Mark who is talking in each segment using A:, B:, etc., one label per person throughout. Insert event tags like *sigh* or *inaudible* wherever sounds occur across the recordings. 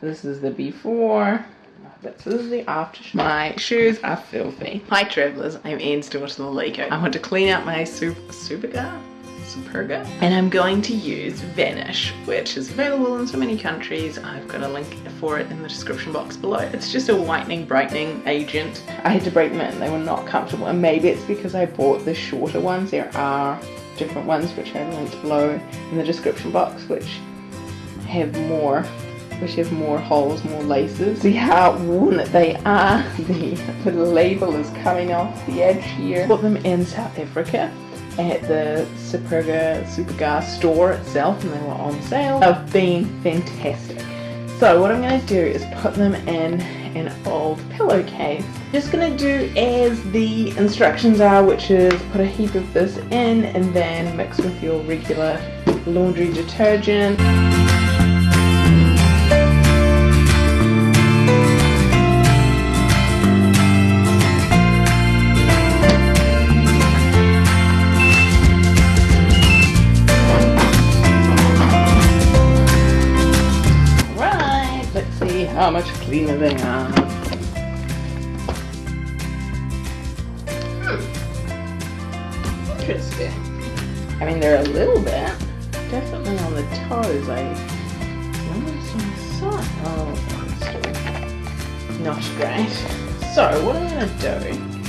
A: This is the before. This is the after. My shoes are filthy. Hi travellers, I'm Anne's daughter the Lego. I want to clean out my super, Superga? Superga? And I'm going to use Vanish, which is available in so many countries. I've got a link for it in the description box below. It's just a whitening, brightening agent. I had to break them in, they were not comfortable. And maybe it's because I bought the shorter ones. There are different ones which I have linked below in the description box, which have more which have more holes, more laces. See how worn that they are. *laughs* The, the label is coming off the edge here. Bought them in South Africa at the Superga Superga store itself and they were on sale. Have been fantastic. So what I'm going to do is put them in an old pillowcase. Just going to do as the instructions are which is put a heap of this in and then mix with your regular laundry detergent. How much cleaner they are. Hmm. Interesting. I mean, they're a little bit. Definitely on the toes. I noticed on the. Oh, not great. So, what I'm going to do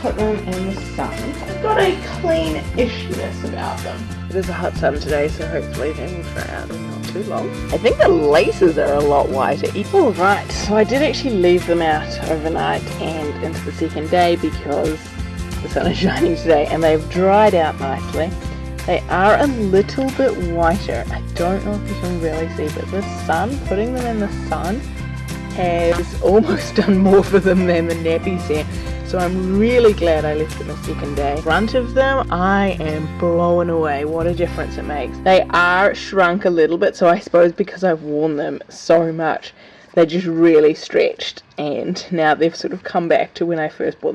A: put them in the sun. I've got a clean-ishness about them. It is a hot sun today, so hopefully they will dry out in not too long. I think the laces are a lot whiter. Alright, so I did actually leave them out overnight and into the second day because the sun is *laughs* shining today and they've dried out nicely. They are a little bit whiter. I don't know if you can really see, but the sun, putting them in the sun, has almost *laughs* done more for them than the Napisan. So I'm really glad I left them a second day. Front of them, I am blown away. What a difference it makes. They are shrunk a little bit, so I suppose because I've worn them so much, they just really stretched and now they've sort of come back to when I first bought them